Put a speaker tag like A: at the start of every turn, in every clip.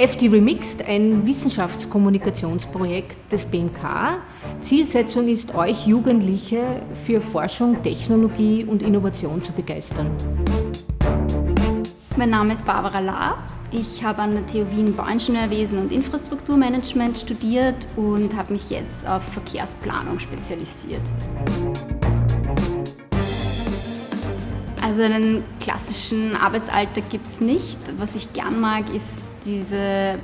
A: FD Remixed, ein Wissenschaftskommunikationsprojekt des BMK. Zielsetzung ist, euch Jugendliche für Forschung, Technologie und Innovation zu begeistern.
B: Mein Name ist Barbara Lahr. Ich habe an der TU Wien Bauingenieurwesen und Infrastrukturmanagement studiert und habe mich jetzt auf Verkehrsplanung spezialisiert. Also einen klassischen Arbeitsalltag gibt es nicht. Was ich gern mag, ist diese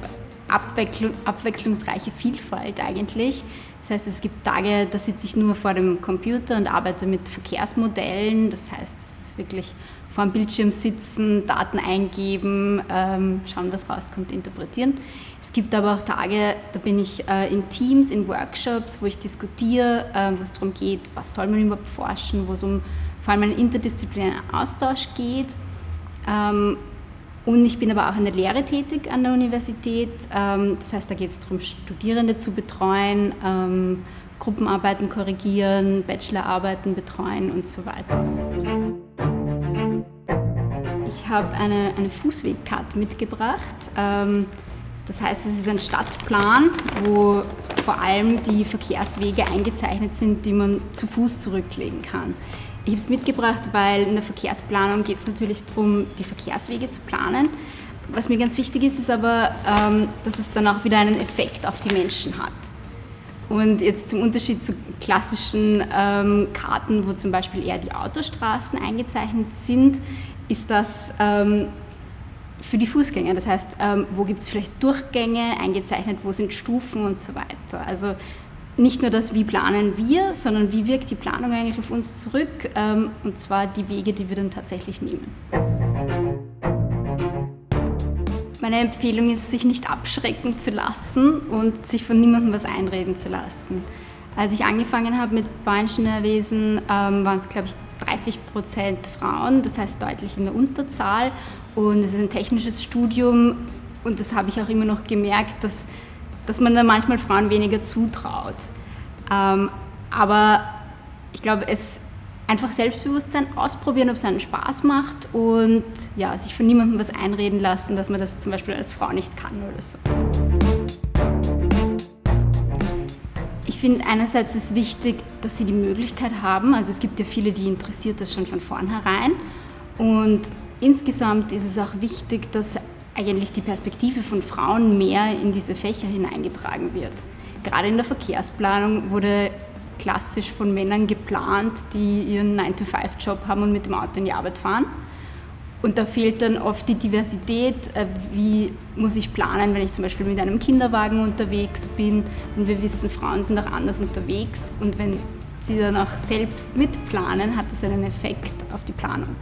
B: abwechslungsreiche Vielfalt eigentlich. Das heißt, es gibt Tage, da sitze ich nur vor dem Computer und arbeite mit Verkehrsmodellen. Das heißt, es ist wirklich vor dem Bildschirm sitzen, Daten eingeben, ähm, schauen, was rauskommt, interpretieren. Es gibt aber auch Tage, da bin ich äh, in Teams, in Workshops, wo ich diskutiere, äh, wo es darum geht, was soll man überhaupt forschen, wo es um vor allem einen interdisziplinären Austausch geht. Ähm, und ich bin aber auch in der Lehre tätig an der Universität. Ähm, das heißt, da geht es darum, Studierende zu betreuen, ähm, Gruppenarbeiten korrigieren, Bachelorarbeiten betreuen und so weiter. Ich habe eine, eine Fußwegkarte mitgebracht. Das heißt, es ist ein Stadtplan, wo vor allem die Verkehrswege eingezeichnet sind, die man zu Fuß zurücklegen kann. Ich habe es mitgebracht, weil in der Verkehrsplanung geht es natürlich darum, die Verkehrswege zu planen. Was mir ganz wichtig ist, ist aber, ähm, dass es dann auch wieder einen Effekt auf die Menschen hat. Und jetzt zum Unterschied zu klassischen ähm, Karten, wo zum Beispiel eher die Autostraßen eingezeichnet sind, ist das ähm, für die Fußgänger. Das heißt, wo gibt es vielleicht Durchgänge eingezeichnet, wo sind Stufen und so weiter. Also nicht nur das, wie planen wir, sondern wie wirkt die Planung eigentlich auf uns zurück, ähm, und zwar die Wege, die wir dann tatsächlich nehmen. Meine Empfehlung ist, sich nicht abschrecken zu lassen und sich von niemandem was einreden zu lassen. Als ich angefangen habe mit Bauingenieurwesen, ähm, waren es, glaube ich, 30 Prozent Frauen, das heißt deutlich in der Unterzahl. Und es ist ein technisches Studium und das habe ich auch immer noch gemerkt, dass dass man dann manchmal Frauen weniger zutraut. Ähm, aber ich glaube, es einfach Selbstbewusstsein ausprobieren, ob es einen Spaß macht und ja, sich von niemandem was einreden lassen, dass man das zum Beispiel als Frau nicht kann oder so. Ich finde einerseits ist wichtig, dass sie die Möglichkeit haben, also es gibt ja viele, die interessiert das schon von vornherein und insgesamt ist es auch wichtig, dass eigentlich die Perspektive von Frauen mehr in diese Fächer hineingetragen wird. Gerade in der Verkehrsplanung wurde klassisch von Männern geplant, die ihren 9-to-5-Job haben und mit dem Auto in die Arbeit fahren. Und da fehlt dann oft die Diversität, äh, wie muss ich planen, wenn ich zum Beispiel mit einem Kinderwagen unterwegs bin. Und wir wissen, Frauen sind auch anders unterwegs. Und wenn sie dann auch selbst mitplanen, hat das einen Effekt auf die Planung.